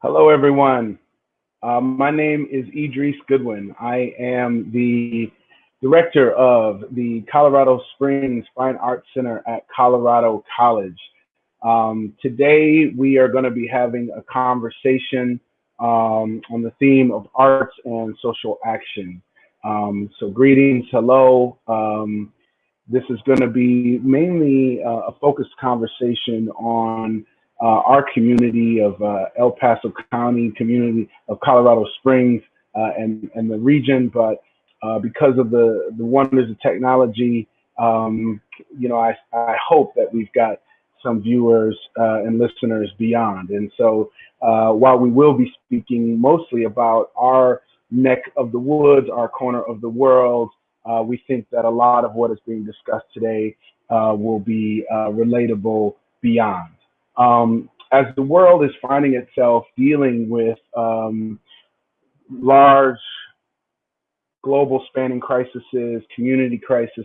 Hello, everyone. Um, my name is Idris Goodwin. I am the director of the Colorado Springs Fine Arts Center at Colorado College. Um, today, we are going to be having a conversation um, on the theme of arts and social action. Um, so, greetings, hello. Um, this is going to be mainly uh, a focused conversation on our community of uh, El Paso County, community of Colorado Springs, uh, and and the region. But uh, because of the the wonders of technology, um, you know, I I hope that we've got some viewers uh, and listeners beyond. And so, uh, while we will be speaking mostly about our neck of the woods, our corner of the world, we think that a lot of what is being discussed today will be relatable beyond um, as the world is finding itself dealing with um, large global spanning crises, community crises,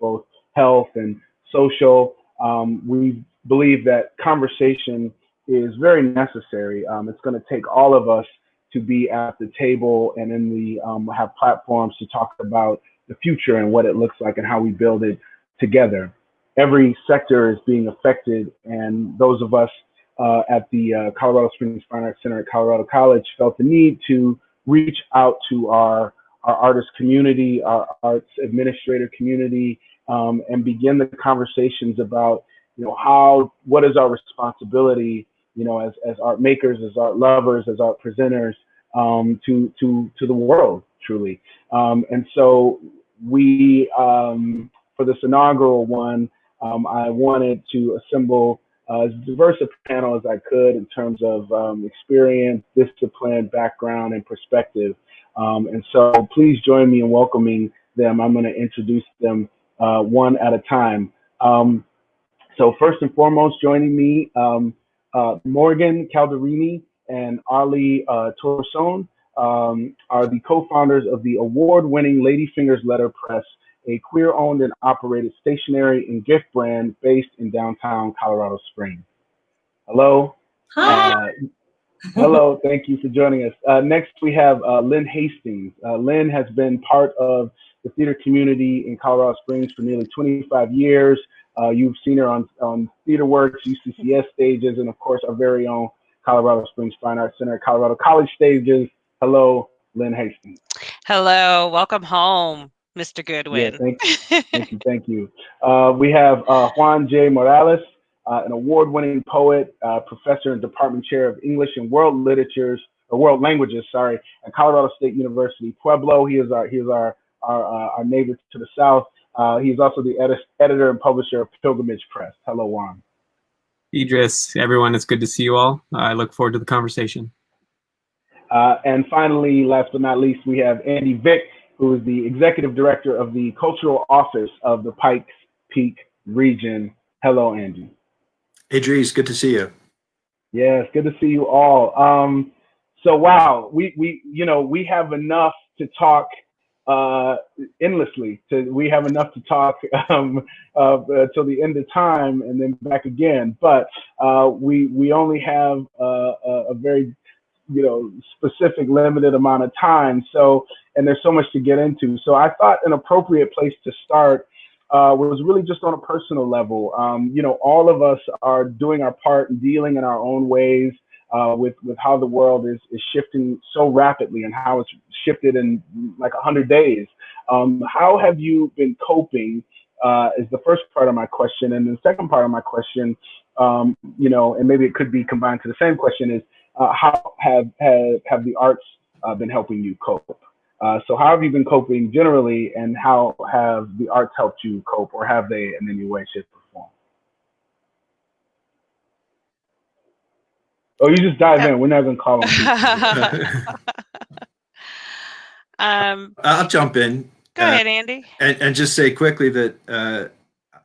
both health and social, um, we believe that conversation is very necessary. Um, it's going to take all of us to be at the table and in the um, have platforms to talk about the future and what it looks like and how we build it together every sector is being affected. And those of us uh, at the uh, Colorado Springs Fine Arts Center at Colorado College felt the need to reach out to our, our artist community, our arts administrator community, um, and begin the conversations about, you know, how, what is our responsibility, you know, as, as art makers, as art lovers, as art presenters, um, to, to, to the world, truly. Um, and so we, um, for this inaugural one, um, I wanted to assemble uh, as diverse a panel as I could in terms of um, experience, discipline, background, and perspective. Um, and so please join me in welcoming them. I'm going to introduce them uh, one at a time. Um, so first and foremost, joining me, um, uh, Morgan Calderini and Ali uh, um, are the co-founders of the award-winning Lady Fingers Ladyfingers Letterpress a queer owned and operated stationery and gift brand based in downtown Colorado Springs. Hello. Hi. Uh, hello. Thank you for joining us. Uh, next, we have uh, Lynn Hastings. Uh, Lynn has been part of the theater community in Colorado Springs for nearly 25 years. Uh, you've seen her on, on Theater Works, UCCS stages, and of course, our very own Colorado Springs Fine Arts Center, Colorado College stages. Hello, Lynn Hastings. Hello. Welcome home. Mr. Goodwin. Yeah, thank, you, thank you. Thank you. Uh, we have uh, Juan J. Morales, uh, an award-winning poet, uh, professor and department chair of English and World Literatures or World Languages, sorry, at Colorado State University Pueblo. He is our he is our our, uh, our neighbor to the south. Uh, he is also the edi editor and publisher of Pilgrimage Press. Hello, Juan. Idris, everyone, it's good to see you all. I look forward to the conversation. and finally, last but not least, we have Andy Vick who is the executive director of the cultural office of the Pikes Peak region. Hello, Andy. Hey, Dries, good to see you. Yes, good to see you all. Um, so, wow, we, we, you know, we have enough to talk uh, endlessly. To, we have enough to talk um, uh, till the end of time and then back again. But uh, we, we only have uh, a, a very you know specific limited amount of time. So and there's so much to get into. So i thought an appropriate place to start uh, was really just on a personal level. Um, you know all of us are doing our part and dealing in our own ways uh, with with how the world is is shifting so rapidly and how it's shifted in like 100 days. Um, how have you been coping uh, is the first part of my question. And the second part of my question um, you know and maybe it could be combined to the same question is uh, how have, have, have the arts uh, been helping you cope? Uh, so how have you been coping generally and how have the arts helped you cope or have they in any way, shape or form? Oh, you just dive in. We're not going to call them. um, I'll jump in. Go uh, ahead, Andy. And, and, just say quickly that uh,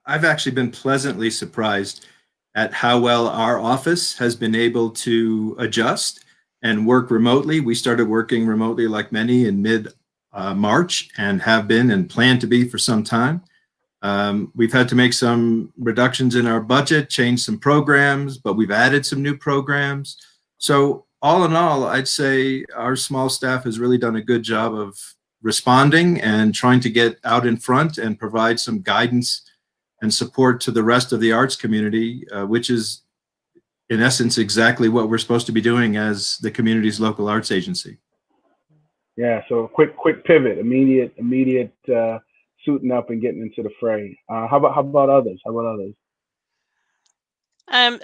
I've actually been pleasantly surprised at how well our office has been able to adjust and work remotely. We started working remotely like many in mid uh, March and have been and plan to be for some time. Um, we've had to make some reductions in our budget, change some programs, but we've added some new programs. So all in all, I'd say our small staff has really done a good job of responding and trying to get out in front and provide some guidance and support to the rest of the arts community, uh, which is in essence exactly what we're supposed to be doing as the community's local arts agency. Yeah, so quick quick pivot, immediate immediate uh, suiting up and getting into the fray. Uh, how about how about others? How about others? Um,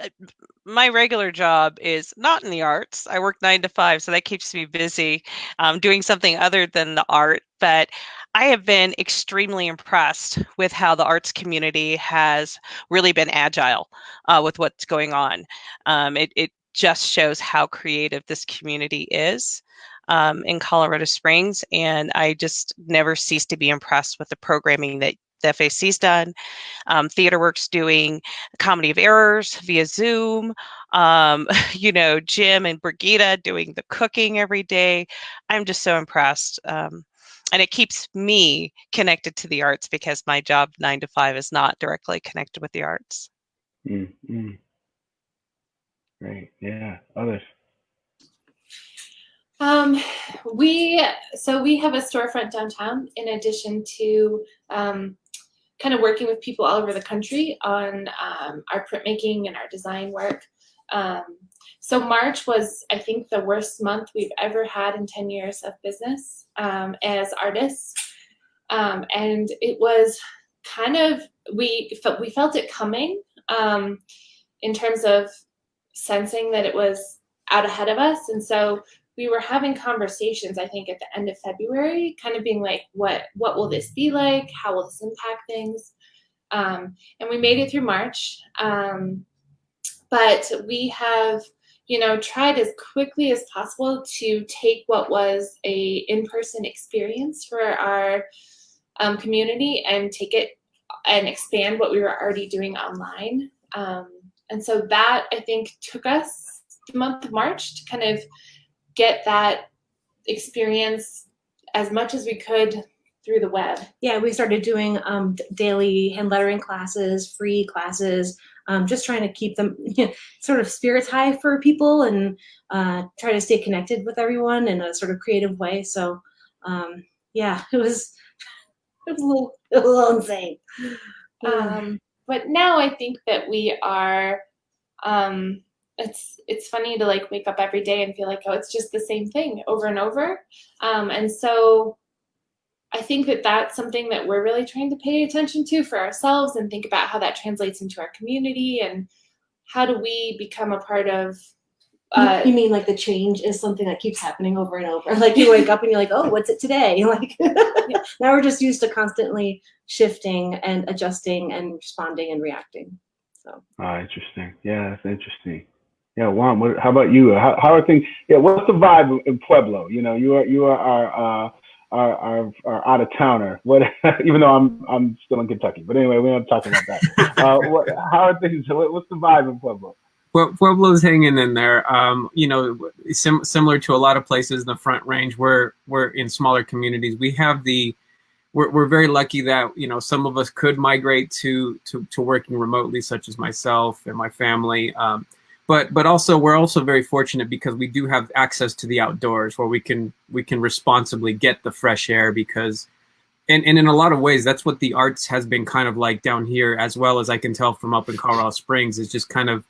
my regular job is not in the arts. I work nine to five, so that keeps me busy um, doing something other than the art. But I have been extremely impressed with how the arts community has really been agile uh, with what's going on. Um, it, it just shows how creative this community is. Um, in Colorado Springs, and I just never cease to be impressed with the programming that the FAC's done. Um, TheaterWorks doing Comedy of Errors via Zoom. Um, you know, Jim and Brigida doing the cooking every day. I'm just so impressed. Um, and it keeps me connected to the arts because my job nine to five is not directly connected with the arts. Mm -hmm. Great. Yeah. Others. Um, we so we have a storefront downtown in addition to um, kind of working with people all over the country on um, our printmaking and our design work. Um, so March was, I think, the worst month we've ever had in 10 years of business um, as artists. Um, and it was kind of, we felt, we felt it coming um, in terms of sensing that it was out ahead of us. And so we were having conversations, I think, at the end of February, kind of being like, what, what will this be like? How will this impact things? Um, and we made it through March. Um, but we have, you know, tried as quickly as possible to take what was a in-person experience for our um, community and take it and expand what we were already doing online. Um, and so that, I think, took us the month of March to kind of get that experience as much as we could through the web. Yeah, we started doing um, daily hand lettering classes, free classes, um, just trying to keep them you know, sort of spirits high for people and uh, try to stay connected with everyone in a sort of creative way. So um, yeah, it was, it was, a little, was a little insane. Um, but now I think that we are um, it's it's funny to like wake up every day and feel like oh it's just the same thing over and over um, and so i think that that's something that we're really trying to pay attention to for ourselves and think about how that translates into our community and how do we become a part of uh, you mean like the change is something that keeps happening over and over like you wake up and you're like oh what's it today like now we're just used to constantly shifting and adjusting and responding and reacting so ah interesting yeah that's interesting yeah, Juan, what, how about you? How, how are things? Yeah, what's the vibe in Pueblo? You know, you are you are our uh, our, our, our out of towner. What? even though I'm I'm still in Kentucky, but anyway, we're not talking about that. uh, what, how are things? What, what's the vibe in Pueblo? Well, Pueblo's hanging in there. Um, you know, sim similar to a lot of places in the Front Range, where we're in smaller communities. We have the we're, we're very lucky that you know some of us could migrate to to, to working remotely, such as myself and my family. Um, but but also we're also very fortunate because we do have access to the outdoors where we can we can responsibly get the fresh air because and, and in a lot of ways that's what the arts has been kind of like down here as well as I can tell from up in Colorado Springs is just kind of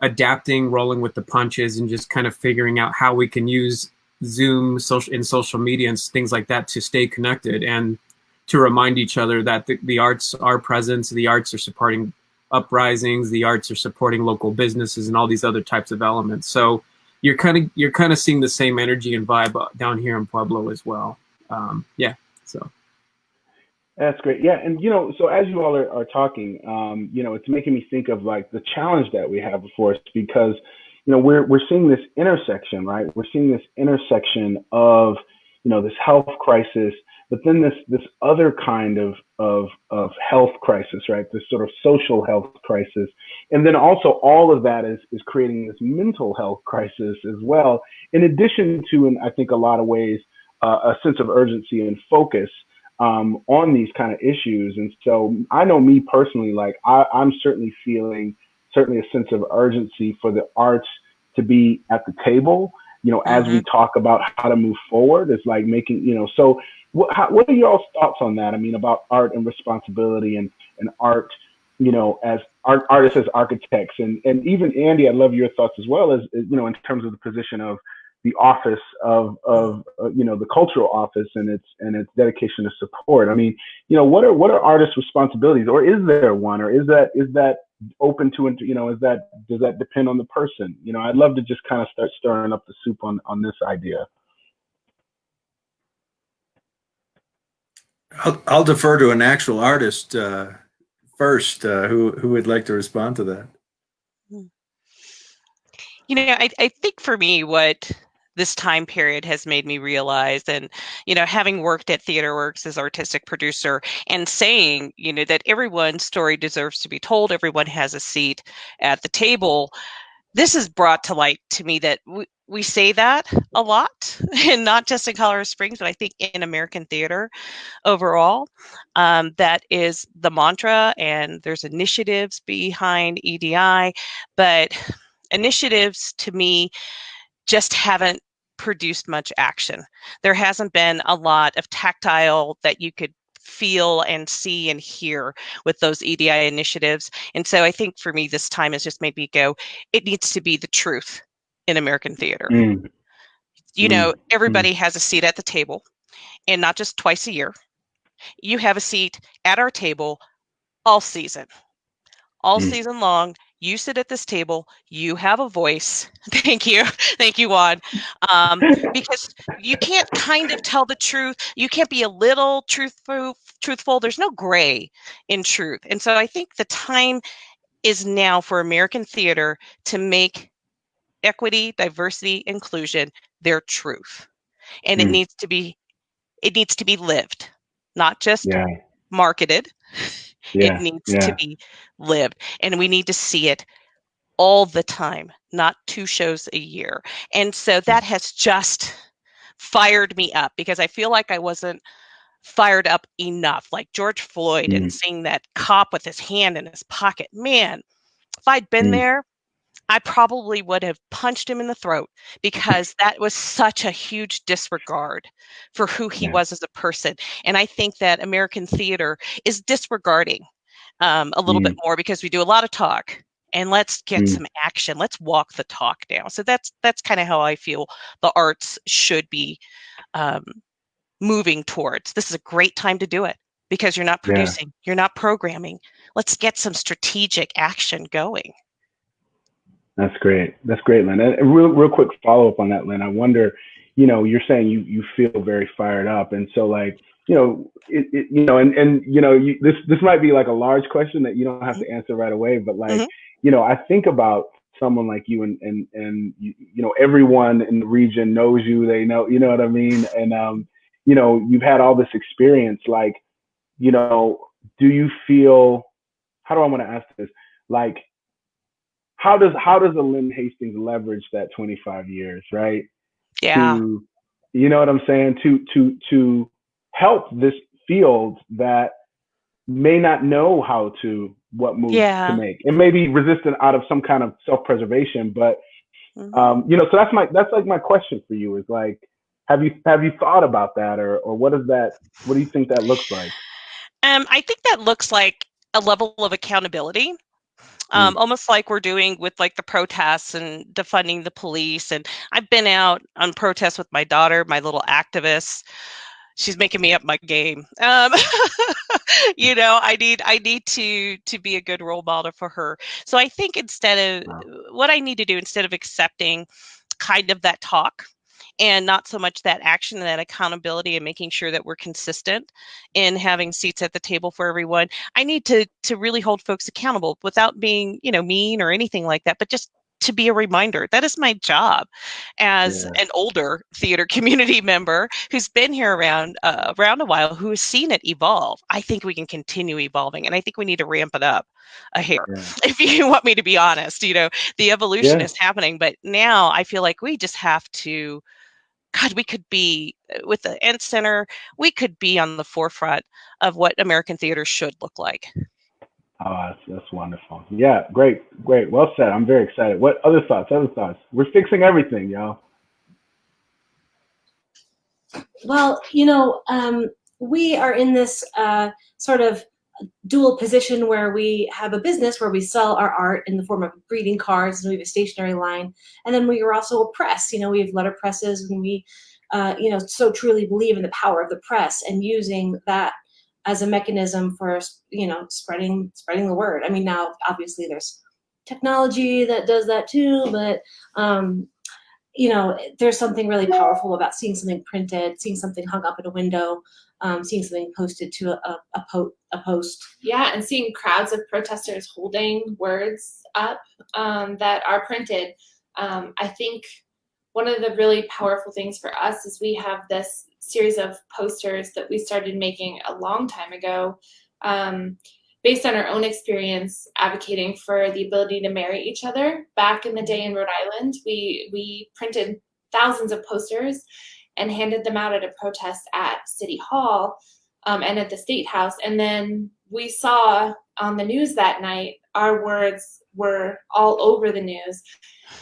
adapting rolling with the punches and just kind of figuring out how we can use Zoom social in social media and things like that to stay connected and to remind each other that the, the arts are present, the arts are supporting uprisings, the arts are supporting local businesses and all these other types of elements. So you're kind of you're kind of seeing the same energy and vibe down here in Pueblo as well. Um, yeah, so. That's great. Yeah, and you know, so as you all are, are talking, um, you know, it's making me think of like the challenge that we have before us because, you know, we're we're seeing this intersection, right? We're seeing this intersection of, you know, this health crisis, but then this this other kind of of of health crisis, right? This sort of social health crisis, and then also all of that is is creating this mental health crisis as well. In addition to, in I think a lot of ways, uh, a sense of urgency and focus um, on these kind of issues. And so I know me personally, like I, I'm certainly feeling certainly a sense of urgency for the arts to be at the table you know, as we talk about how to move forward, it's like making, you know, so what, how, what are y'all's thoughts on that? I mean, about art and responsibility and, and art, you know, as art, artists as architects. And, and even Andy, I'd love your thoughts as well as, you know, in terms of the position of the office of, of uh, you know, the cultural office and its, and its dedication to support. I mean, you know, what are, what are artists' responsibilities? Or is there one? Or is that, is that open to you know is that does that depend on the person? You know i'd love to just kind of start stirring up the soup on on this idea i'll, I'll defer to an actual artist uh, first uh, who who would like to respond to that. You know I, I think for me what this time period has made me realize and you know having worked at theater works as artistic producer and saying you know that everyone's story deserves to be told everyone has a seat at the table this has brought to light to me that we, we say that a lot and not just in colorado springs but i think in american theater overall um, that is the mantra and there's initiatives behind edi but initiatives to me just haven't produced much action. There hasn't been a lot of tactile that you could feel and see and hear with those EDI initiatives. And so I think for me, this time has just made me go, it needs to be the truth in American theater. Mm. You mm. know, everybody mm. has a seat at the table and not just twice a year. You have a seat at our table all season, all mm. season long you sit at this table you have a voice thank you thank you juan um, because you can't kind of tell the truth you can't be a little truthful truthful there's no gray in truth and so i think the time is now for american theater to make equity diversity inclusion their truth and mm. it needs to be it needs to be lived not just yeah. marketed yeah, it needs yeah. to be lived. And we need to see it all the time, not two shows a year. And so mm. that has just fired me up because I feel like I wasn't fired up enough. Like George Floyd mm. and seeing that cop with his hand in his pocket. Man, if I'd been mm. there, I probably would have punched him in the throat because that was such a huge disregard for who he yeah. was as a person. And I think that American theater is disregarding um, a little mm. bit more because we do a lot of talk and let's get mm. some action. Let's walk the talk now. So that's that's kind of how I feel the arts should be um, moving towards. This is a great time to do it because you're not producing, yeah. you're not programming. Let's get some strategic action going. That's great. That's great, Lynn. And real, real quick follow up on that, Lynn. I wonder, you know, you're saying you you feel very fired up, and so like, you know, it, it you know, and and you know, you, this this might be like a large question that you don't have to mm-hmm. answer right away, but like, mm-hmm. you know, I think about someone like you, and and and you, you know, everyone in the region knows you. They know, you know what I mean, and um, you know, you've had all this experience. Like, you know, do you feel? How do I want to ask this? Like how does how does a Lynn Hastings leverage that 25 years, right? Yeah. To, you know what I'm saying? To to to help this field that may not know how to what moves yeah. to make. It may be resistant out of some kind of self-preservation, but mm-hmm. um, you know, so that's my that's like my question for you is like, have you have you thought about that, or or what is that? What do you think that looks like? Um, I think that looks like a level of accountability. Um, mm. almost like we're doing with like the protests and defunding the police. And I've been out on protests with my daughter, my little activist. She's making me up my game. Um, you know, I need I need to to be a good role model for her. So I think instead of what I need to do instead of accepting kind of that talk and not so much that action and that accountability and making sure that we're consistent in having seats at the table for everyone i need to to really hold folks accountable without being you know mean or anything like that but just to be a reminder. That is my job as yeah. an older theater community member who's been here around uh, around a while, who has seen it evolve. I think we can continue evolving, and I think we need to ramp it up a hair. Yeah. If you want me to be honest, you know, the evolution yeah. is happening, but now I feel like we just have to God, we could be uh, with the Arts Center, we could be on the forefront of what American theater should look like. Oh, that's, that's wonderful. Yeah, great, great. Well said. I'm very excited. What other thoughts? Other thoughts? We're fixing everything, y'all. Well, you know, um, we are in this uh, sort of dual position where we have a business where we sell our art in the form of greeting cards and we have a stationery line. And then we are also a press you know we have letter presses and we uh, you know so truly believe in the power of the press and using that as a mechanism for you know spreading spreading the word. I mean now obviously there's technology that does that too but um, you know, there's something really powerful about seeing something printed, seeing something hung up in a window, um, seeing something posted to a, a, po a post. Yeah, and seeing crowds of protesters holding words up um, that are printed. Um, I think one of the really powerful things for us is we have this series of posters that we started making a long time ago. Um, based on our own experience advocating for the ability to marry each other. Back in the day in Rhode Island, we, we printed thousands of posters and handed them out at a protest at City Hall um, and at the State House. And then we saw on the news that night, our words were all over the news.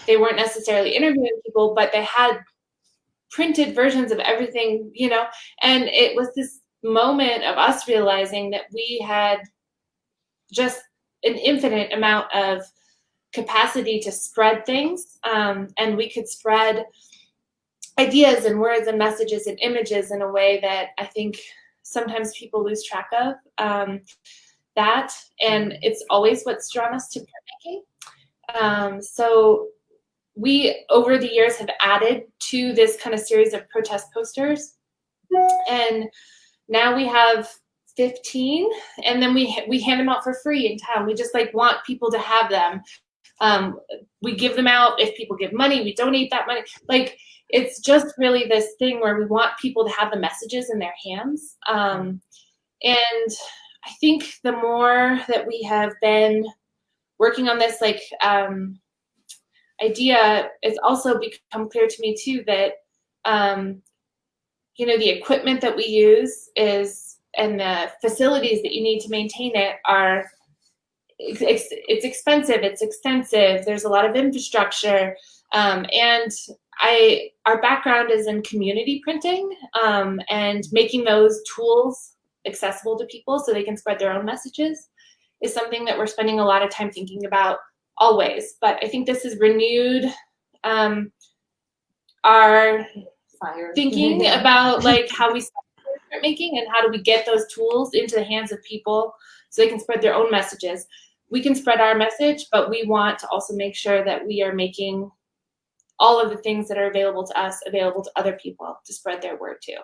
They weren't necessarily interviewing people, but they had printed versions of everything, you know, and it was this moment of us realizing that we had just an infinite amount of capacity to spread things um, and we could spread ideas and words and messages and images in a way that I think sometimes people lose track of um, that. And it's always what's drawn us to printmaking. Um, so we over the years have added to this kind of series of protest posters. And now we have 15 and then we we hand them out for free in town. We just like want people to have them um, we give them out. If people give money we donate that money. Like it's just really this thing where we want people to have the messages in their hands. Um, and i think the more that we have been working on this like um, idea it's also become clear to me too that um, you know the equipment that we use is and the facilities that you need to maintain it are it's, it's expensive, it's extensive, there's a lot of infrastructure, um, and I our background is in community printing um, and making those tools accessible to people so they can spread their own messages is something that we're spending a lot of time thinking about always. But I think this has renewed um, our Fire. thinking about like how we start making and how do we get those tools into the hands of people so they can spread their own messages. We can spread our message, but we want to also make sure that we are making all of the things that are available to us available to other people to spread their word too.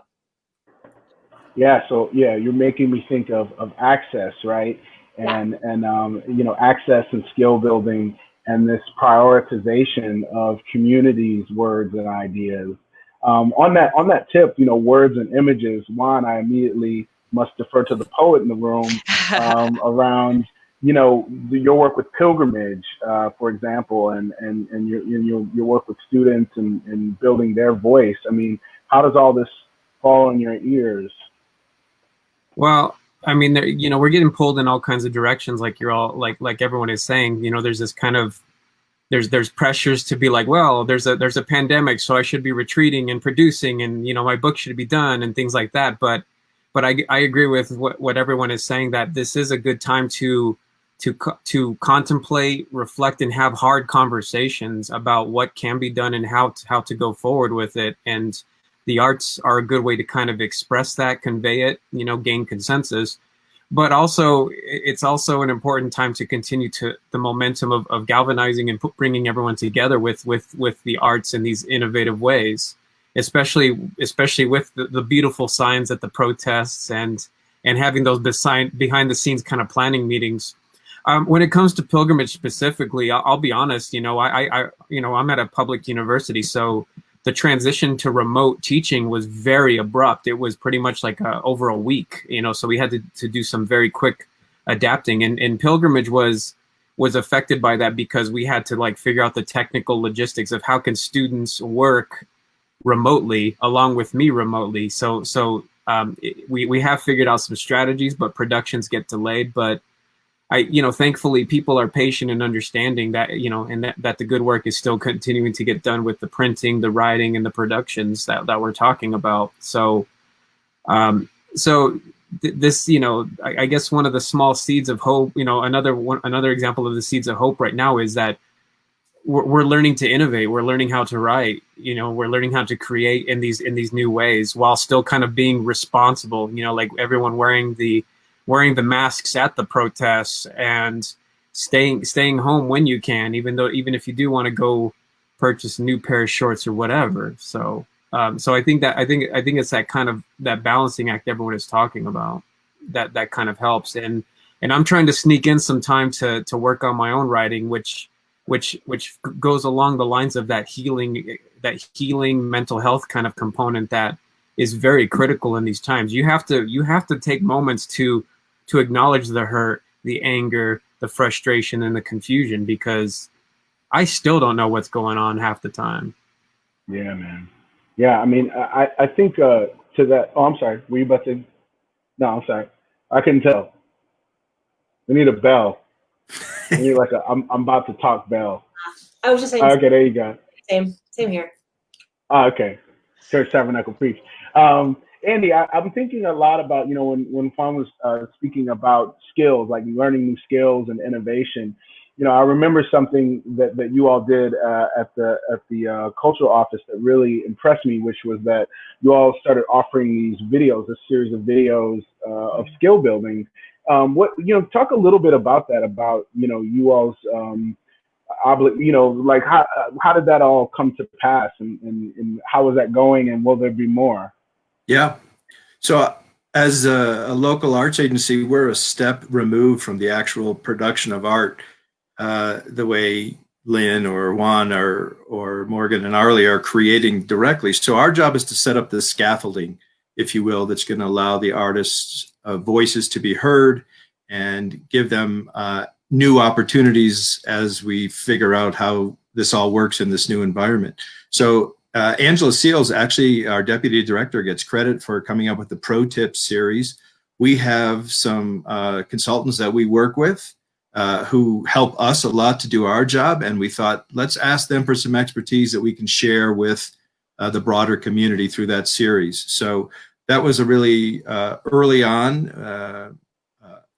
Yeah, so yeah, you're making me think of, of access, right? And yeah. and um, you know, access and skill building and this prioritization of communities, words and ideas um, on that on that tip, you know, words and images. Juan, I immediately must defer to the poet in the room um, around, you know, your work with pilgrimage, uh, for example, and and and your your your work with students and and building their voice. I mean, how does all this fall in your ears? Well, I mean, you know, we're getting pulled in all kinds of directions, like you're all like like everyone is saying. You know, there's this kind of there's there's pressures to be like, well, there's a there's a pandemic, so I should be retreating and producing, and you know my book should be done and things like that. But but I I agree with what what everyone is saying that this is a good time to to to contemplate, reflect, and have hard conversations about what can be done and how to, how to go forward with it. And the arts are a good way to kind of express that, convey it, you know, gain consensus but also it's also an important time to continue to the momentum of, of galvanizing and bringing everyone together with with with the arts in these innovative ways especially especially with the, the beautiful signs at the protests and and having those behind behind the scenes kind of planning meetings um, when it comes to pilgrimage specifically I'll, I'll be honest you know I, I you know i'm at a public university so the transition to remote teaching was very abrupt. It was pretty much like a, over a week, you know, so we had to, to do some very quick adapting and, and pilgrimage was was affected by that because we had to like figure out the technical logistics of how can students work remotely along with me remotely. So so um, it, we we have figured out some strategies, but productions get delayed. But I, you know, thankfully people are patient and understanding that, you know, and that, that the good work is still continuing to get done with the printing, the writing, and the productions that, that we're talking about. So, um, so th this, you know, I, I, guess one of the small seeds of hope, you know, another one, another example of the seeds of hope right now is that we're, we're learning to innovate. We're learning how to write, you know, we're learning how to create in these, in these new ways while still kind of being responsible, you know, like everyone wearing the, wearing the masks at the protests and staying staying home when you can, even though even if you do want to go purchase a new pair of shorts or whatever. So um, so I think that I think I think it's that kind of that balancing act everyone is talking about that that kind of helps and and I'm trying to sneak in some time to to work on my own writing, which which which goes along the lines of that healing that healing mental health kind of component that is very critical in these times. You have to you have to take moments to to acknowledge the hurt, the anger, the frustration, and the confusion because I still don't know what's going on half the time. Yeah, man. Yeah, I mean, I, I think uh, to that. Oh, I'm sorry. Were you about to? No, I'm sorry. I couldn't tell. We need a bell. we need like a. I'm I'm about to talk bell. I was just saying. Okay, there you go. Same, same here. Oh, okay. Church Tabernacle Preach. Um, Andy, I, am thinking a lot about, you know, when, when Juan was uh, speaking about skills, like learning new skills and innovation, you know, I remember something that, that you all did uh, at the at the uh, cultural office that really impressed me, which was that you all started offering these videos, a series of videos uh, of skill building. Um, what you know, talk a little bit about that, about you know, you all's um, obli- you know, like how how did that all come to pass, and, and, and how is that going, and will there be more? Yeah. So as a, a, local arts agency, we're a step removed from the actual production of art, uh, the way Lynn or Juan or, or Morgan and Arley are creating directly. So our job is to set up the scaffolding, if you will, that's going to allow the artists' uh, voices to be heard and give them uh, new opportunities as we figure out how this all works in this new environment. So uh, Angela Seals, actually our deputy director, gets credit for coming up with the pro tips series. We have some uh, consultants that we work with uh, who help us a lot to do our job. And we thought, let's ask them for some expertise that we can share with uh, the broader community through that series. So that was a really uh, early on uh,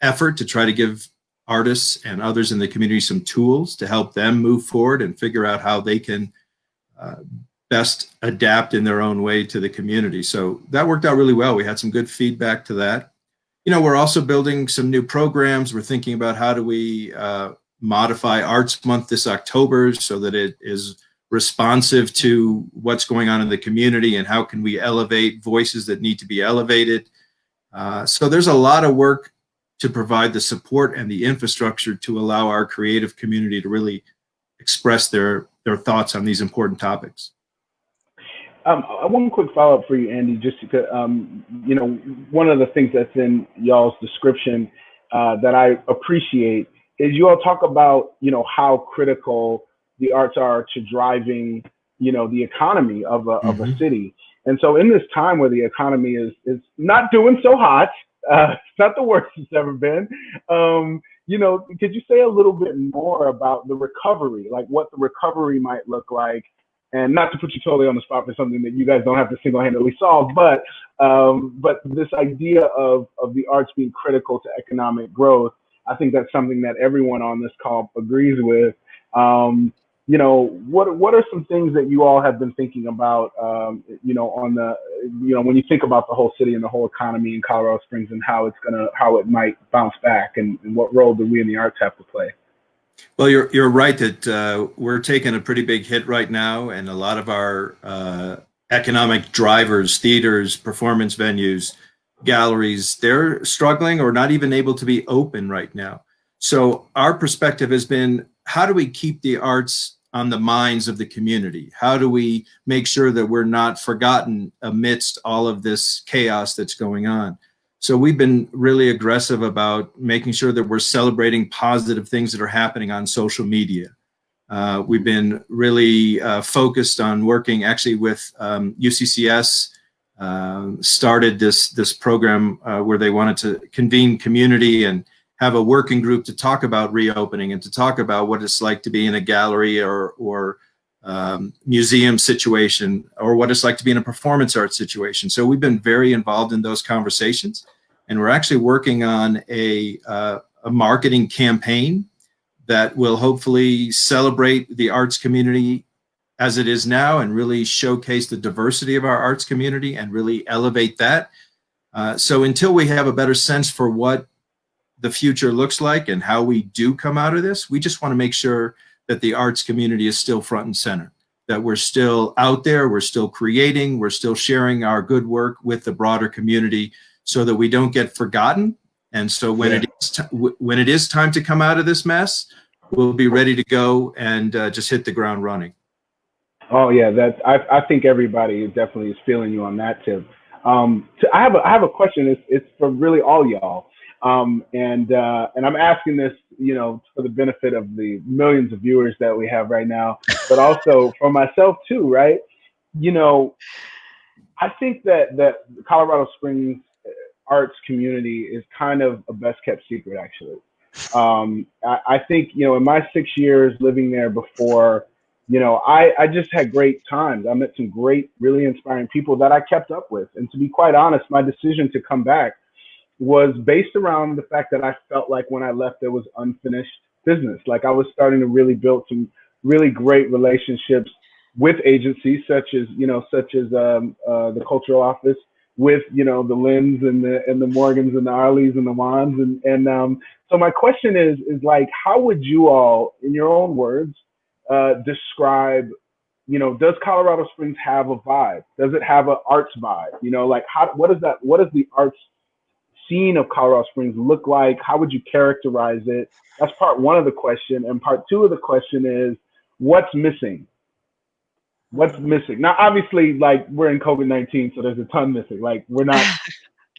effort to try to give artists and others in the community some tools to help them move forward and figure out how they can uh, best adapt in their own way to the community. So that worked out really well. We had some good feedback to that. You know, we're also building some new programs. We're thinking about how do we uh, modify Arts Month this October so that it is responsive to what's going on in the community and how can we elevate voices that need to be elevated. Uh, so there's a lot of work to provide the support and the infrastructure to allow our creative community to really express their, their thoughts on these important topics. Um, one quick follow up for you, Andy. Just because, um, you know, one of the things that's in y'all's description uh, that I appreciate is you all talk about, you know, how critical the arts are to driving, you know, the economy of a, mm-hmm. of a mm-hmm. city. And so, in this time where the economy is is not doing so hot, uh, it's not the worst it's ever been. Um, you know, could you say a little bit more about the recovery, like what the recovery might look like? And not to put you totally on the spot for something that you guys don't have to single-handedly solve, but um, but this idea of of the arts being critical to economic growth, I think that's something that everyone on this call agrees with. Um, you know, what what are some things that you all have been thinking about? Um, you know, on the you know when you think about the whole city and the whole economy in Colorado Springs and how it's gonna how it might bounce back, and, and what role do we in the arts have to play? Well, you're you're right that uh, we're taking a pretty big hit right now, and a lot of our uh, economic drivers, theaters, performance venues, galleries, they're struggling or not even able to be open right now. So our perspective has been, how do we keep the arts on the minds of the community? How do we make sure that we're not forgotten amidst all of this chaos that's going on? So we've been really aggressive about making sure that we're celebrating positive things that are happening on social media. Uh, we've been really uh, focused on working actually with um, UCCS, uh, started this, this program uh, where they wanted to convene community and, have a working group to talk about reopening and to talk about what it's like to be in a gallery or or um, museum situation or what it's like to be in a performance art situation. So we've been very involved in those conversations, and we're actually working on a uh, a marketing campaign that will hopefully celebrate the arts community as it is now and really showcase the diversity of our arts community and really elevate that. Uh, so until we have a better sense for what the future looks like and how we do come out of this, we just want to make sure that the arts community is still front and center, that we're still out there, we're still creating, we're still sharing our good work with the broader community so that we don't get forgotten. And so when Yeah. it is when it is time to come out of this mess, we'll be ready to go and uh, just hit the ground running. Oh yeah, that I I think everybody definitely is feeling you on that tip. Um, to, I have a I have a question. It's it's for really all y'all. Um, and uh, and I'm asking this, you know, for the benefit of the millions of viewers that we have right now, but also for myself too, right? You know, I think that that the Colorado Springs uh, arts community is kind of a best kept secret, actually. Um, I, I think you know, in my six years living there before you know, I, I just had great times. I met some great, really inspiring people that I kept up with. And to be quite honest, my decision to come back was based around the fact that I felt like when I left, there was unfinished business. Like I was starting to really build some really great relationships with agencies such as, you know, such as um, uh, the cultural office with, you know, the Lynns and the, and the Morgans and the Arleys and the Juans. And, and um, so my question is, is like, how would you all, in your own words, uh, describe you know does colorado springs have a vibe does it have an arts vibe you know like how what is that What is the arts scene of colorado springs look like? How would you characterize it? That's part one of the question. And part two of the question is what's missing? What's missing? Now obviously like we're in covid-19 so there's a ton missing. Like we're not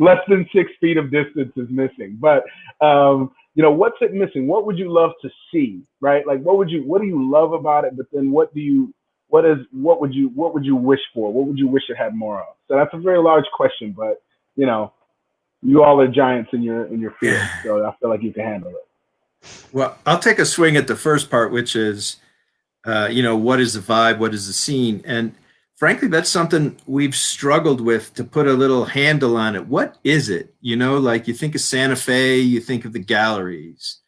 less than six feet of distance is missing. But um you know what's it missing? What would you love to see right? Like what would you what do you love about it? But then what do you what is what would you what would you wish for? What would you wish it had more of? So that's a very large question but you know you all are giants in your in your field so i feel like you can handle it Well, I'll take a swing at the first part, which is, uh, you know, what is the vibe? What is the scene? And frankly, that's something we've struggled with to put a little handle on it. What is it? You know, like you think of Santa Fe, you think of the galleries.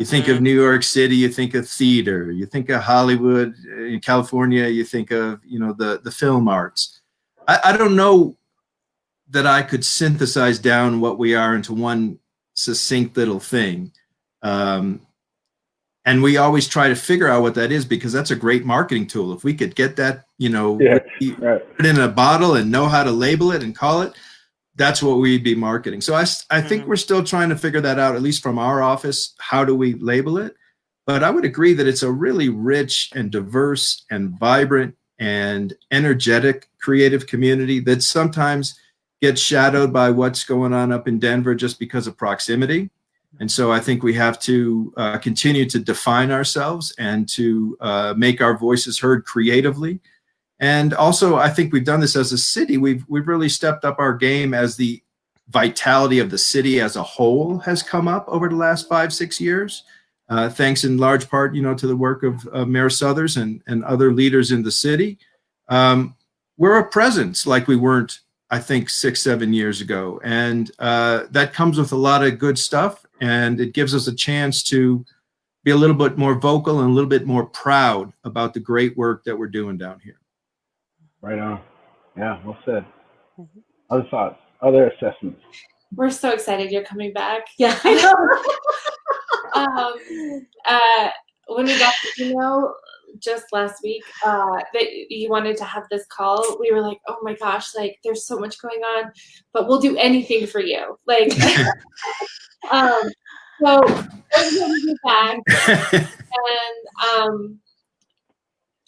You think of New York City, you think of theater. You think of Hollywood in California, you think of, you know, the, the film arts. I, I don't know that I could synthesize down what we are into one succinct little thing. Um, and we always try to figure out what that is because that's a great marketing tool. If we could get that, you know, Yeah. we- right put it in a bottle and know how to label it and call it, that's what we'd be marketing. So I, I think Mhm. we're still trying to figure that out, at least from our office. How do we label it? But I would agree that it's a really rich and diverse and vibrant and energetic creative community that sometimes gets shadowed by what's going on up in Denver just because of proximity. And so I think we have to uh, continue to define ourselves and to uh, make our voices heard creatively. And also, I think we've done this as a city. We've we've really stepped up our game as the vitality of the city as a whole has come up over the last five six years, uh, thanks in large part, you know, to the work of Mayor Suthers and and other leaders in the city. Um, we're a presence like we weren't, I think, six seven years ago, and uh, that comes with a lot of good stuff, and it gives us a chance to be a little bit more vocal and a little bit more proud about the great work that we're doing down here. right on yeah well said Mhm. other thoughts other assessments We're so excited you're coming back. Yeah, I know. Um, uh, when we got the email just last week uh, that you wanted to have this call, we were like, oh my gosh, like there's so much going on, but we'll do anything for you. Like, um, so we're going to be back. and um,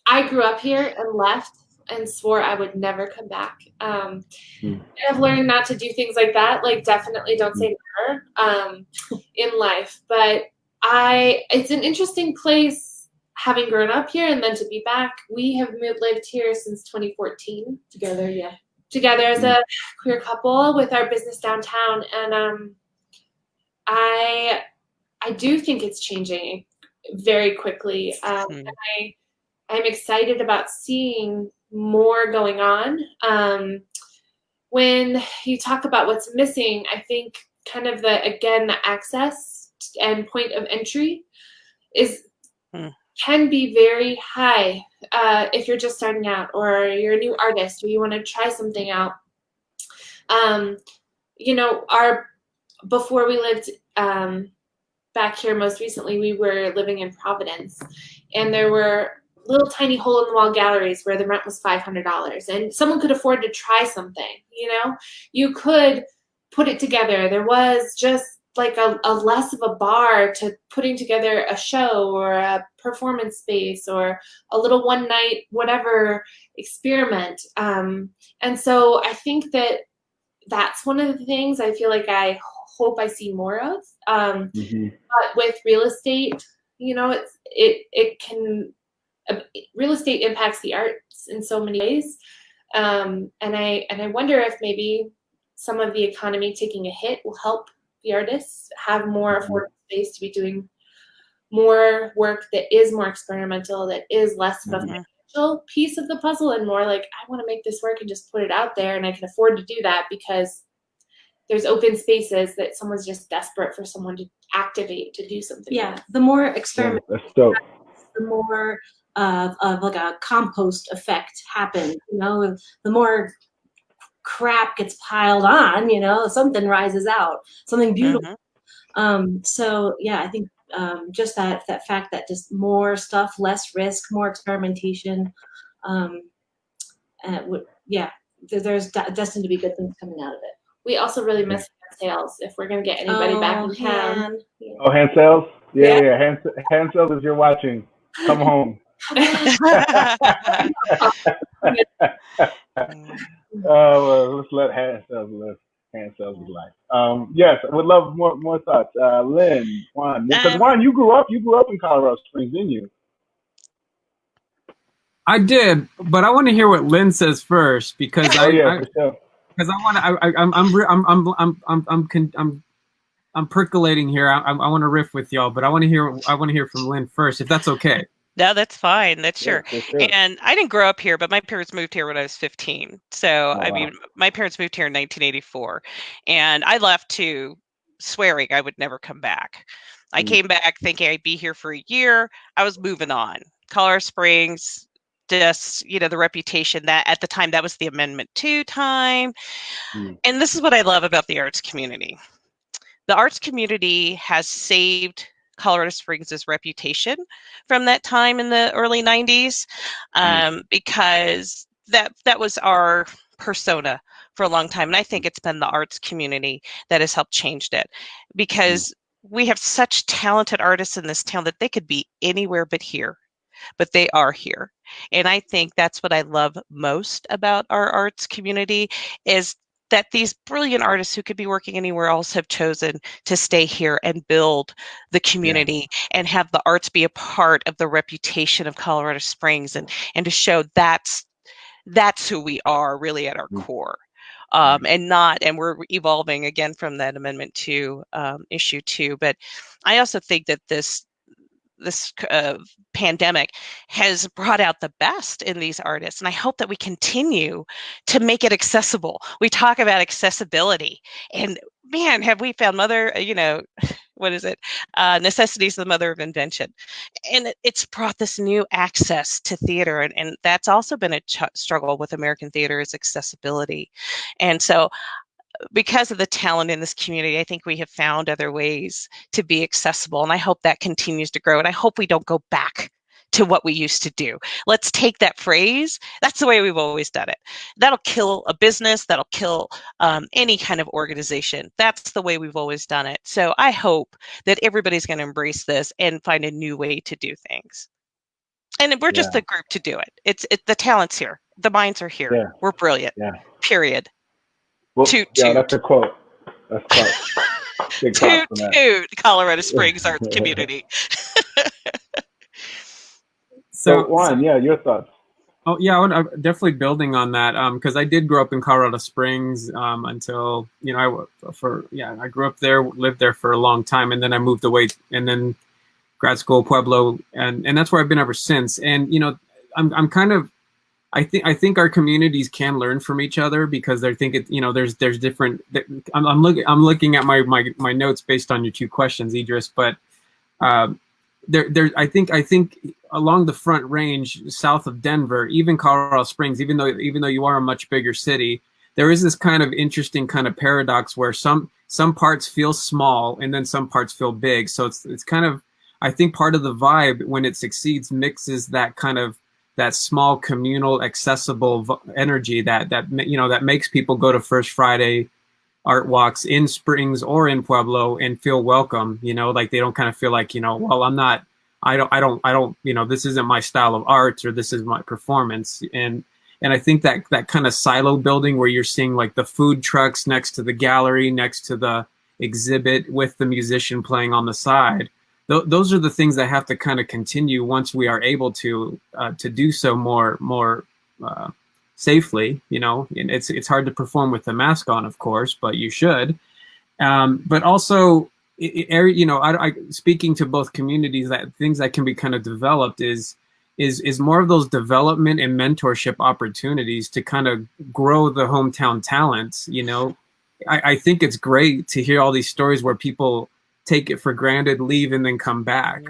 I grew up here and left and swore I would never come back. Um, Hmm. I've learned not to do things like that. Like, definitely don't say never um, in life. But I, it's an interesting place having grown up here and then to be back. We have moved, lived here since 2014 Together, yeah. together as a queer couple with our business downtown and um I I do think it's changing very quickly. Um, and I I'm excited about seeing more going on. Um, when you talk about what's missing, I think kind of the again the access and point of entry is Hmm. Can be very high uh, if you're just starting out or you're a new artist or you want to try something out. Um, you know, our before we lived um, back here most recently, we were living in Providence, and there were little tiny hole in the wall galleries where the rent was $500 and someone could afford to try something you know you could put it together there was just like a, a less of a bar to putting together a show or a performance space or a little one night whatever experiment. Um, and so i think that that's one of the things i feel like i hope i see more of. Um, hmm but with real estate you know it's it it can uh, real estate impacts the arts in so many ways. Um, and i and i wonder if maybe some of the economy taking a hit will help the artists have more Mhm. affordable space to be doing more work that is more experimental that is less of a Mhm. financial piece of the puzzle and more like i want to make this work and just put it out there and i can afford to do that because there's open spaces that someone's just desperate for someone to activate to do something Yeah, with. the more Yeah, experiment, that's dope. the more of, of like a compost effect happens. You know, the more crap gets piled on, you know, something rises out, something beautiful. Mhm. Um, so yeah, I think um, just that that fact that just more stuff, less risk, more experimentation. Um, and would, yeah, there, there's destined to be good things coming out of it. We also really miss hand sales if we're gonna get anybody back in town. yeah. Oh, hand sales? Yeah, Yeah. yeah. Hand, hand sales if you're watching. Come home. Uh, well, let's let hand sales live. Hand sales is life. Um, yes, I would love more more thoughts. Uh, Lynn, Juan, because Um, Juan, you grew up you grew up in Colorado Springs, didn't you? I did, but I want to hear what Lynn says first because Oh I, yeah, I for sure. because I want to. I, I, I'm, I'm, I'm, I'm, I'm, I'm, I'm, con- I'm, I'm percolating here. I, I, I want to riff with y'all, but I want to hear. I want to hear from Lynn first, if that's okay. No, that's fine. That's Yeah, sure. for sure. And I didn't grow up here, but my parents moved here when I was 15. So, Oh, I wow. mean, my parents moved here in 1984. And I left to swearing I would never come back. I Mm. came back thinking I'd be here for a year. I was moving on. Colorado Springs, just, you know, the reputation that at the time that was the Amendment 2 time. Mm. And this is what I love about the arts community. The arts community has saved Colorado Springs' reputation from that time in the early 90s Mm. um, because that that was our persona for a long time and i think it's been the arts community that has helped changed it because we have such talented artists in this town that they could be anywhere but here but they are here and i think that's what i love most about our arts community is that these brilliant artists who could be working anywhere else have chosen to stay here and build the community and have the arts be a part of the reputation of Colorado Springs and and to show that's that's who we are really at our Mm. core. Um, and not and we're evolving again from that amendment to um, issue two but i also think that this this uh, pandemic has brought out the best in these artists and i hope that we continue to make it accessible. We talk about accessibility and man have we found mother uh, you know what is it? Uh, necessity is the mother of invention. And it's brought this new access to theater and, and that's also been a struggle with american theater is accessibility. And so because of the talent in this community, I think we have found other ways to be accessible. And I hope that continues to grow. And I hope we don't go back to what we used to do. Let's take that phrase. That's the way we've always done it. That'll kill a business, that'll kill um, any kind of organization. That's the way we've always done it. So I hope that everybody's going to embrace this and find a new way to do things. And we're just Yeah. the group to do it. It's it, the talents here, the minds are here. Yeah. We're brilliant. Yeah. Period. Well, toot, yeah, toot. that's a quote. That's quote. Big toot that. toot Colorado Springs Arts Community. So, So, Juan, yeah, your thoughts. Oh yeah, I would, I, definitely building on that because um, I did grow up in Colorado Springs um, until you know I for yeah I grew up there, lived there for a long time, and then I moved away, and then grad school Pueblo, and and that's where I've been ever since. And you know, I'm I'm kind of I think I think our communities can learn from each other because they're thinking you know there's there's different. I'm, I'm looking I'm looking at my my my notes based on your two questions, Idris, but. Um, there, there. I think, I think along the Front Range, south of Denver, even Colorado Springs, even though, even though you are a much bigger city, there is this kind of interesting kind of paradox where some some parts feel small and then some parts feel big. So it's it's kind of, I think, part of the vibe when it succeeds mixes that kind of that small communal accessible energy that that you know that makes people go to First Friday art walks in Springs or in Pueblo and feel welcome, you know, like they don't kind of feel like, you know, well, I'm not, I don't, I don't, I don't, you know, this isn't my style of art or this is my performance. And, and I think that that kind of silo building where you're seeing like the food trucks next to the gallery, next to the exhibit with the musician playing on the side. Th- those are the things that have to kind of continue once we are able to uh, to do so more more uh, safely. You know, it's it's hard to perform with the mask on, of course, but you should. Um, but also, it, it, you know, I, I, speaking to both communities, that things that can be kind of developed is is is more of those development and mentorship opportunities to kind of grow the hometown talents. You know, I, I think it's great to hear all these stories where people take it for granted, leave, and then come back.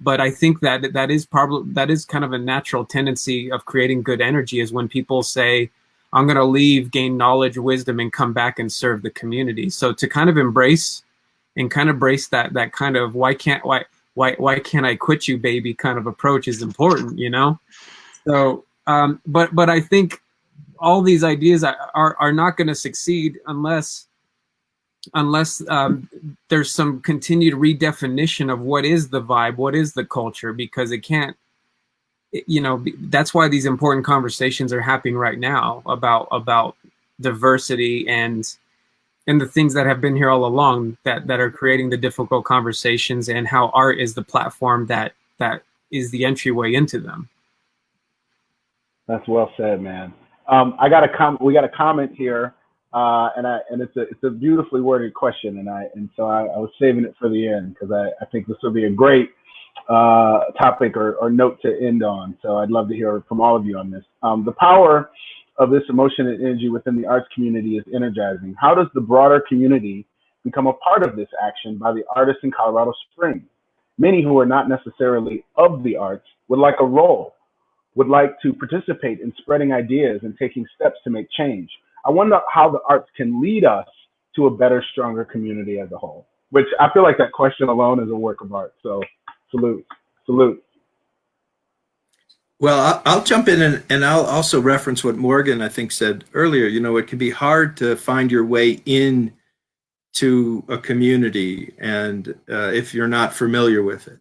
But I think that that is probably that is kind of a natural tendency of creating good energy is when people say, "I'm going to leave, gain knowledge, wisdom, and come back and serve the community." So to kind of embrace and kind of embrace that that kind of why can't why why why can't I quit you, baby? kind of approach is important, you know. So, um, but but I think all these ideas are, are not going to succeed unless unless um, there's some continued redefinition of what is the vibe, what is the culture, because it can't, you know, that's why these important conversations are happening right now about about diversity and and the things that have been here all along that that are creating the difficult conversations and how art is the platform that that is the entryway into them. That's well said, man. Um, I got a com- we got a comment here uh, and I and it's a it's a beautifully worded question, and I and so I, I was saving it for the end because I, I think this will be a great uh, topic or, or note to end on. So I'd love to hear from all of you on this. Um, the power of this emotion and energy within the arts community is energizing. How does the broader community become a part of this action by the artists in Colorado Springs? Many who are not necessarily of the arts would like a role, would like to participate in spreading ideas and taking steps to make change. I wonder how the arts can lead us to a better, stronger community as a whole. Which I feel like that question alone is a work of art. So salute, salute. Well, I'll jump in and, and I'll also reference what Morgan, I think, said earlier. You know, it can be hard to find your way in to a community and uh, if you're not familiar with it.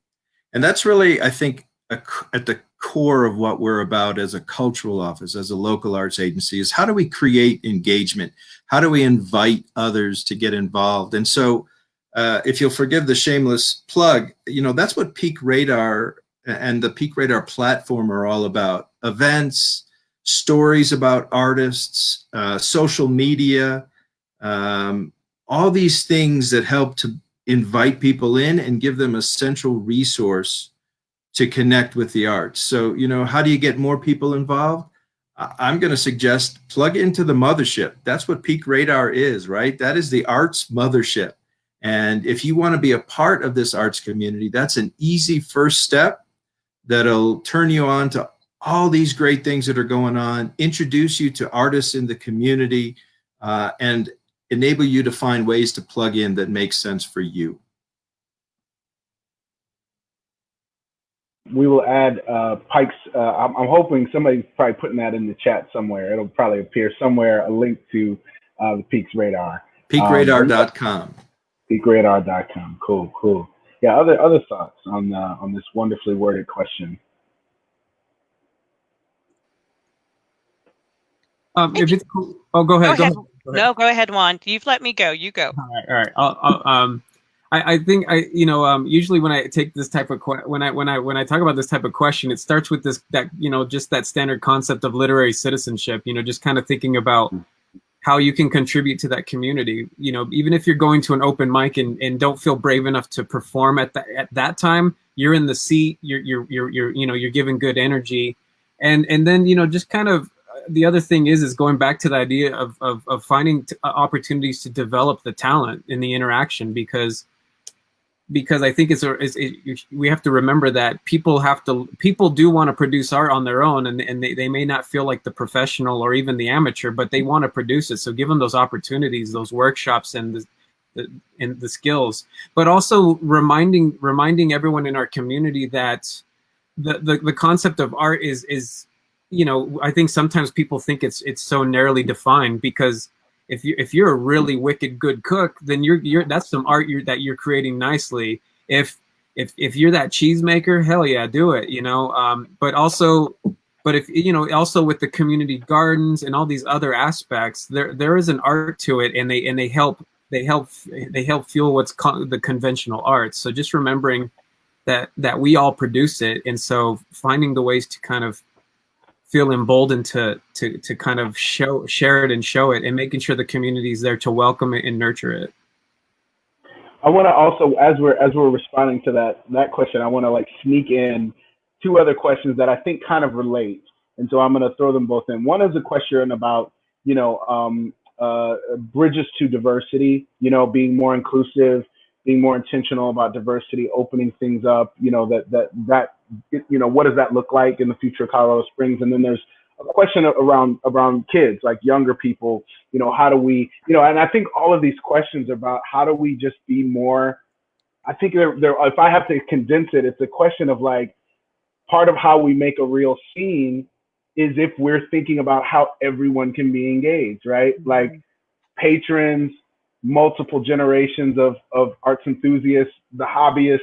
And that's really, I think, a, at the core of what we're about as a cultural office, as a local arts agency, is how do we create engagement? How do we invite others to get involved? And so, uh, if you'll forgive the shameless plug, you know, that's what Peak Radar and the Peak Radar platform are all about. Events, stories about artists, uh, social media, um, all these things that help to invite people in and give them a central resource to connect with the arts. So, you know, how do you get more people involved? I'm going to suggest plug into the mothership. That's what Peak Radar is, right? That is the arts mothership. And if you want to be a part of this arts community, that's an easy first step that'll turn you on to all these great things that are going on, introduce you to artists in the community, uh, and enable you to find ways to plug in that make sense for you. We will add uh, Pike's. Uh, I'm, I'm, hoping somebody's probably putting that in the chat somewhere. It'll probably appear somewhere a link to uh, the Peaks Radar. Peakradar.com. Um, peakradar.com. Cool, cool. Yeah. Other other thoughts on uh, on this wonderfully worded question. Um, if it's oh, go ahead. Go, go ahead. Go ahead. No, go ahead, Juan. You've let me go. You go. All right. All right. I'll, I'll, um, I, I think I, you know, um, usually when I take this type of when I when I when I talk about this type of question, it starts with this that you know just that standard concept of literary citizenship. You know, just kind of thinking about hmm. how you can contribute to that community. You know, even if you're going to an open mic and, and don't feel brave enough to perform at that at that time, you're in the seat. You're you're you're you're you know you're giving good energy, and and then you know just kind of uh, the other thing is is going back to the idea of of, of finding t- uh, opportunities to develop the talent in the interaction because because I think it's, a, it's it, we have to remember that people have to people do want to produce art on their own and, and they, they may not feel like the professional or even the amateur but they want to produce it. So give them those opportunities those workshops and the, the and the skills. But also reminding reminding everyone in our community that the, the the concept of art is is you know I think sometimes people think it's it's so narrowly defined because if you if you're a really wicked good cook, then you're you're that's some art you're, that you're creating nicely. If if if you're that cheesemaker, hell yeah, do it. You know, um, but also, but if you know, also with the community gardens and all these other aspects, there there is an art to it, and they and they help they help they help fuel what's called the conventional arts. So just remembering that that we all produce it, and so finding the ways to kind of feel emboldened to to to kind of show share it and show it and making sure the community is there to welcome it and nurture it. I want to also as we're as we're responding to that that question i want to like sneak in two other questions that i think kind of relate. And so i'm going to throw them both in. One is a question about you know um, uh, bridges to diversity you know being more inclusive being more intentional about diversity opening things up you know that that that you know, what does that look like in the future of Colorado Springs? And then there's a question around around kids, like younger people. You know, how do we, you know, and I think all of these questions about how do we just be more. I think if I have to condense it, it's a question of like part of how we make a real scene is if we're thinking about how everyone can be engaged, right? Mm-hmm. Like patrons, multiple generations of, of arts enthusiasts, the hobbyist,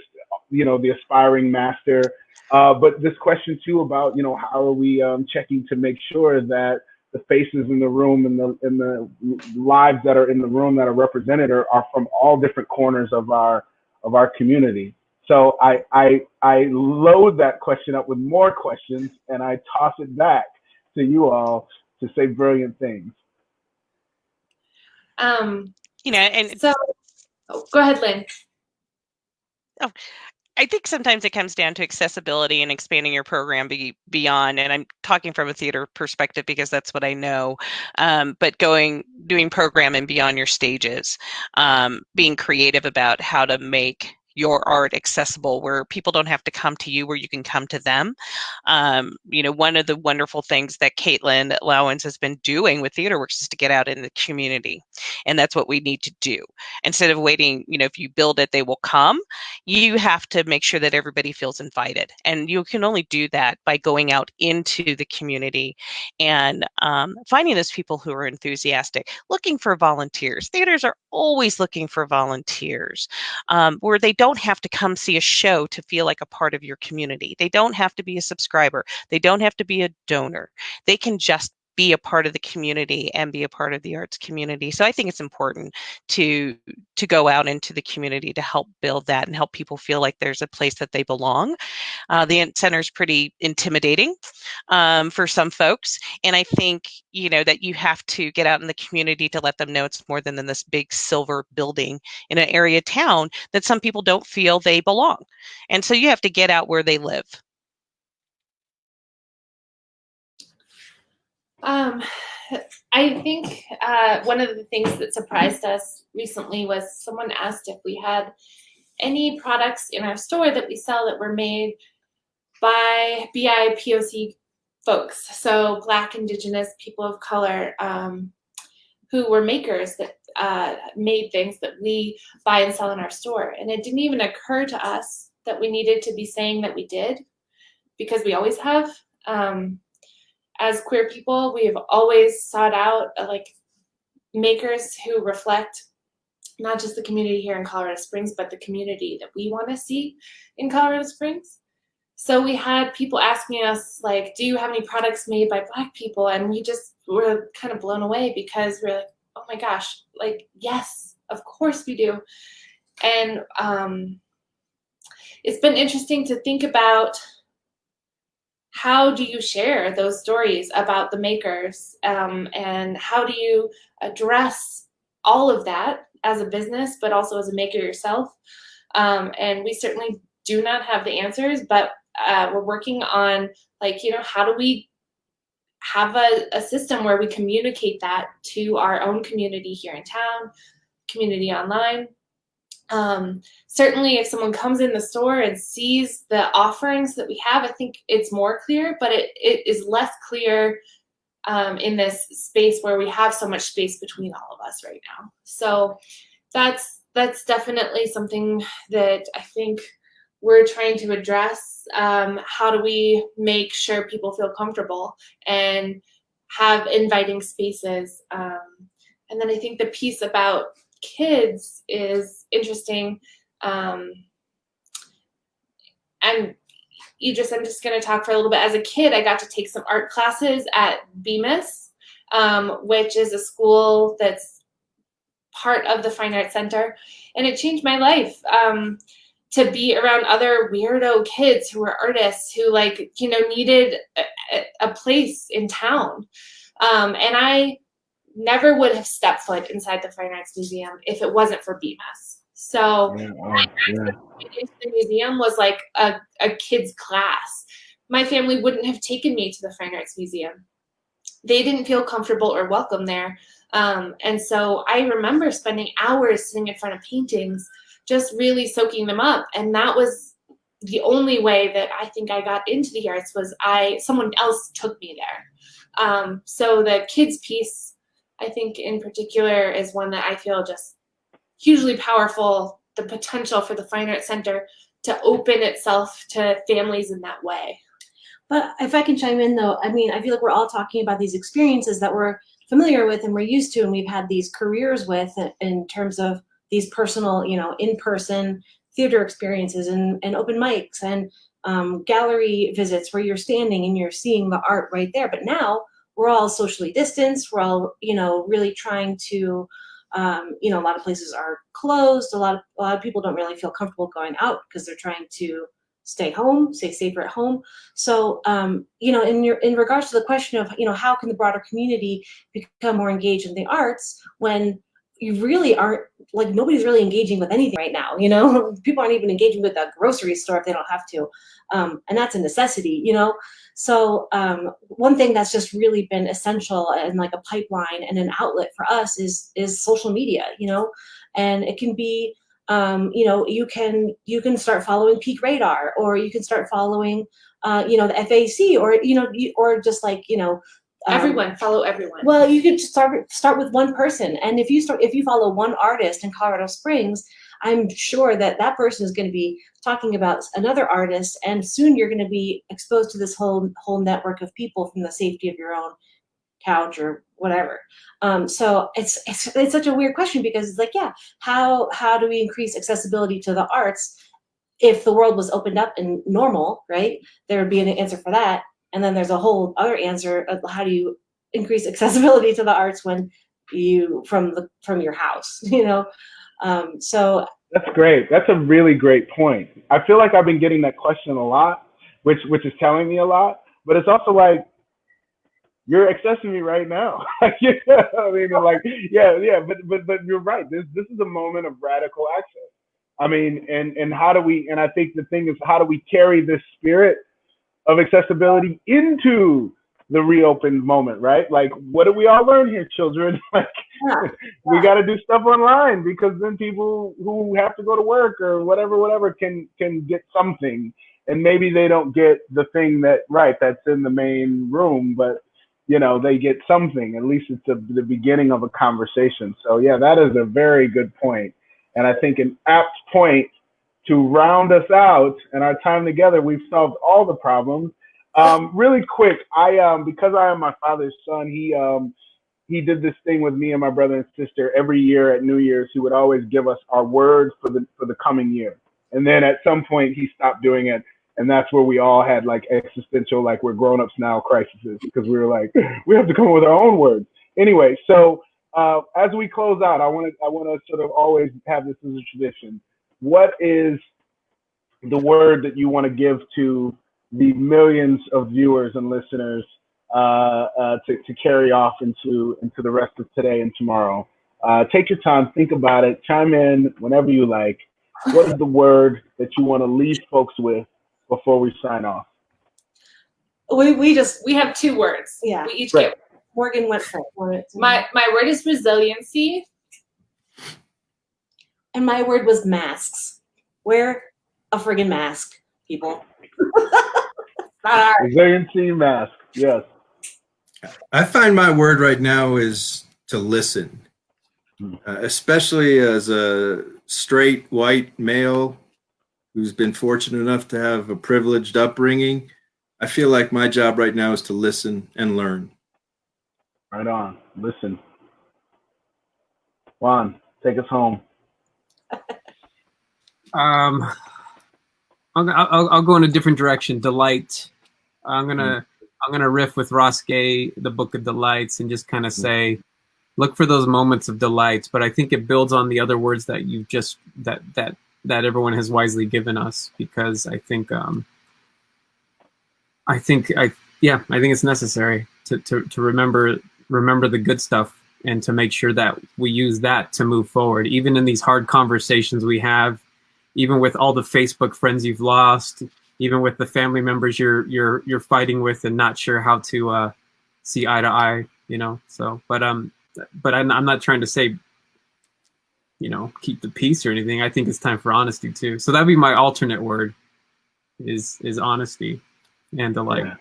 you know, the aspiring master, uh, but this question too about you know how are we um, checking to make sure that the faces in the room and the and the lives that are in the room that are represented are, are from all different corners of our of our community. So I I I load that question up with more questions and I toss it back to you all to say brilliant things. Um, you know, and so oh, go ahead, Lynn. Oh, I think sometimes it comes down to accessibility and expanding your program be, beyond. And I'm talking from a theater perspective because that's what I know. Um, but going, doing program and beyond your stages, um, being creative about how to make your art accessible where people don't have to come to you where you can come to them. Um, you know one of the wonderful things that Caitlin Lowans has been doing with theaterworks is to get out in the community and that's what we need to do. Instead of waiting you know if you build it they will come. You have to make sure that everybody feels invited and you can only do that by going out into the community and um, finding those people who are enthusiastic looking for volunteers. Theaters are always looking for volunteers um, where they don't don't have to come see a show to feel like a part of your community. They don't have to be a subscriber. They don't have to be a donor. They can just be a part of the community and be a part of the arts community. So I think it's important to to go out into the community to help build that and help people feel like there's a place that they belong. Uh, the center is pretty intimidating um, for some folks, and I think you know that you have to get out in the community to let them know it's more than, than this big silver building in an area town that some people don't feel they belong, and so you have to get out where they live. Um, I think uh, one of the things that surprised us recently was someone asked if we had any products in our store that we sell that were made by BIPOC folks, so Black, Indigenous, people of color, um, who were makers that uh, made things that we buy and sell in our store. And it didn't even occur to us that we needed to be saying that we did, because we always have. Um, as queer people, we have always sought out uh, like makers who reflect not just the community here in Colorado Springs, but the community that we want to see in Colorado Springs. So we had people asking us like, "Do you have any products made by Black people?" And we just were kind of blown away because we're like, "Oh my gosh, like yes, of course we do." and um, it's been interesting to think about how do you share those stories about the makers? Um, and how do you address all of that as a business but also as a maker yourself? Um, and we certainly do not have the answers but uh, we're working on like you know how do we have a, a system where we communicate that to our own community here in town community online um, certainly if someone comes in the store and sees the offerings that we have, I think it's more clear, but it, it is less clear um, in this space where we have so much space between all of us right now. So that's that's definitely something that I think we're trying to address. Um, how do we make sure people feel comfortable and have inviting spaces? Um, and then I think the piece about kids is interesting. Um, and you just, I'm just going to talk for a little bit. As a kid, I got to take some art classes at Bemis, um, which is a school that's part of the Fine Arts Center, and it changed my life. Um, to be around other weirdo kids who were artists who like you know needed a, a place in town um, and i never would have stepped foot inside the Fine Arts Museum if it wasn't for Bemis. So yeah, oh, yeah. the museum was like a, a kid's class. My family wouldn't have taken me to the Fine Arts Museum. They didn't feel comfortable or welcome there. Um, and so I remember spending hours sitting in front of paintings, just really soaking them up. And that was the only way that I think I got into the arts was I someone else took me there. Um, so the kids piece I think in particular is one that I feel just hugely powerful, the potential for the Fine Arts Center to open itself to families in that way. But if I can chime in though, I mean, I feel like we're all talking about these experiences that we're familiar with and we're used to and we've had these careers with in terms of these personal, you know, in-person theater experiences and, and open mics and um, gallery visits where you're standing and you're seeing the art right there. But now we're all socially distanced. We're all, you know, really trying to, um, you know, a lot of places are closed. A lot of a lot of people don't really feel comfortable going out because they're trying to stay home, stay safer at home. So, um, you know, in your in regards to the question of, you know, how can the broader community become more engaged in the arts when you really aren't like nobody's really engaging with anything right now you know? People aren't even engaging with a grocery store if they don't have to um, and that's a necessity you know? So um, one thing that's just really been essential and like a pipeline and an outlet for us is is social media you know? And it can be um, you know you can you can start following peak radar or you can start following uh, you know the fac or you know or just like you know um, everyone follow everyone. well you could start start with one person. And if you start if you follow one artist in colorado springs i'm sure that that person is going to be talking about another artist and soon you're going to be exposed to this whole whole network of people from the safety of your own couch or whatever. Um, so it's, it's it's such a weird question because it's like yeah how how do we increase accessibility to the arts if the world was opened up and normal right? There would be an answer for that and then there's a whole other answer of how do you increase accessibility to the arts when you from the from your house, you know? Um, so that's great. That's a really great point. I feel like I've been getting that question a lot, which which is telling me a lot. But it's also like you're accessing me right now. yeah, I mean, like, yeah, yeah. But but but you're right. This this is a moment of radical access. I mean, and and how do we? And I think the thing is, how do we carry this spirit of accessibility into the reopened moment, right? Like, what do we all learn here, children? like, yeah. we got to do stuff online because then people who have to go to work or whatever, whatever, can can get something, and maybe they don't get the thing that right that's in the main room, but you know they get something. At least it's a, the beginning of a conversation. So yeah, that is a very good point, and I think an apt point to round us out and our time together, we've solved all the problems. Um, really quick, I um, because I am my father's son, he um, he did this thing with me and my brother and sister every year at New Year's. He would always give us our words for the for the coming year, and then at some point he stopped doing it, and that's where we all had like existential, like we're grown ups now crises because we were like we have to come up with our own words. Anyway, so uh, as we close out, I want to I want to sort of always have this as a tradition what is the word that you want to give to the millions of viewers and listeners uh, uh, to, to carry off into into the rest of today and tomorrow? Uh, take your time, think about it, chime in whenever you like. What is the word that you want to leave folks with before we sign off? We, we just, We have two words. Yeah. We each Right. get Morgan went first. wanted to- my my word is resiliency. And my word was masks. Wear a friggin' mask, people. Not hard. Resiliency mask. Yes. I find my word right now is to listen, Hmm. uh, especially as a straight white male who's been fortunate enough to have a privileged upbringing. I feel like my job right now is to listen and learn. Right on. Listen. Juan, take us home. Um, I'll, I'll, I'll go in a different direction. Delight. I'm gonna I'm gonna riff with Ross Gay, the Book of Delights, and just kind of say, look for those moments of delights. But I think it builds on the other words that you just that that that everyone has wisely given us because I think um, I think I yeah I think it's necessary to to to remember remember the good stuff and to make sure that we use that to move forward, even in these hard conversations we have even with all the Facebook friends you've lost, even with the family members you're you're you're fighting with and not sure how to uh, see eye to eye, you know. So, but um, but I'm, I'm not trying to say, you know, keep the peace or anything. I think it's time for honesty too. So that'd be my alternate word, is is honesty and delight. Yeah.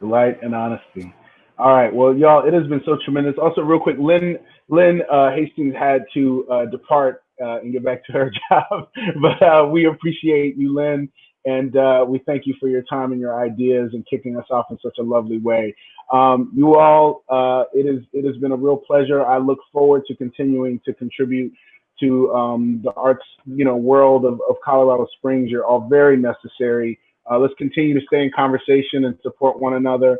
Delight and honesty. All right. Well, y'all, it has been so tremendous. Also, real quick, Lynn Lynn uh, Hastings had to uh, depart uh, and get back to her job, but uh, we appreciate you, Lynn, and uh, we thank you for your time and your ideas and kicking us off in such a lovely way. Um, you all, uh, it is it has been a real pleasure. I look forward to continuing to contribute to um, the arts, you know, world of, of Colorado Springs. You're all very necessary. Let's continue to stay in conversation and support one another.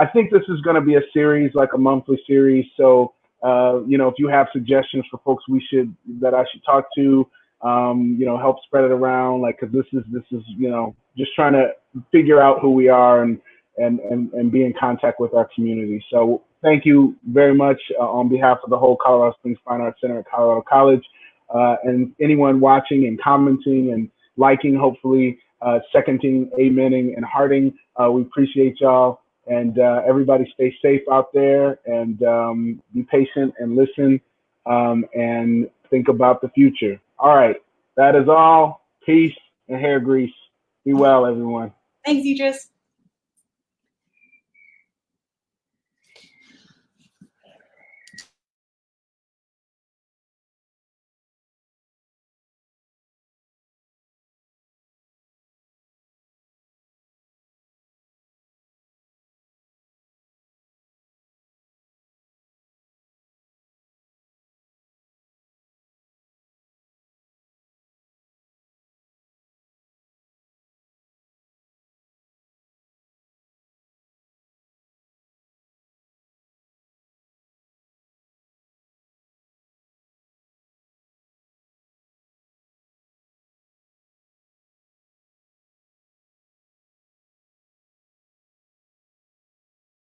I think this is going to be a series, like a monthly series. So, uh, you know, if you have suggestions for folks we should that I should talk to, um, you know, help spread it around. Like, cause this is this is you know just trying to figure out who we are and and and and be in contact with our community. So, thank you very much uh, on behalf of the whole Colorado Springs Fine Arts Center at Colorado College, uh, and anyone watching and commenting and liking, hopefully uh, seconding, amening, and hearting. Uh, we appreciate y'all. And uh, everybody stay safe out there and um, be patient and listen um, and think about the future. All right. That is all. Peace and hair grease. Be well, everyone. Thanks, Idris.